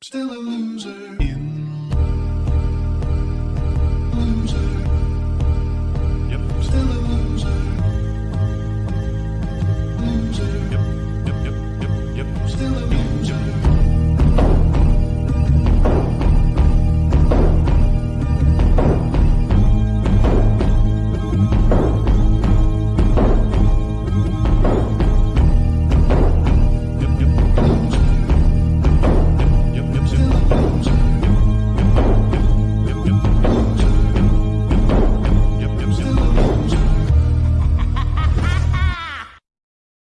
Still a loser.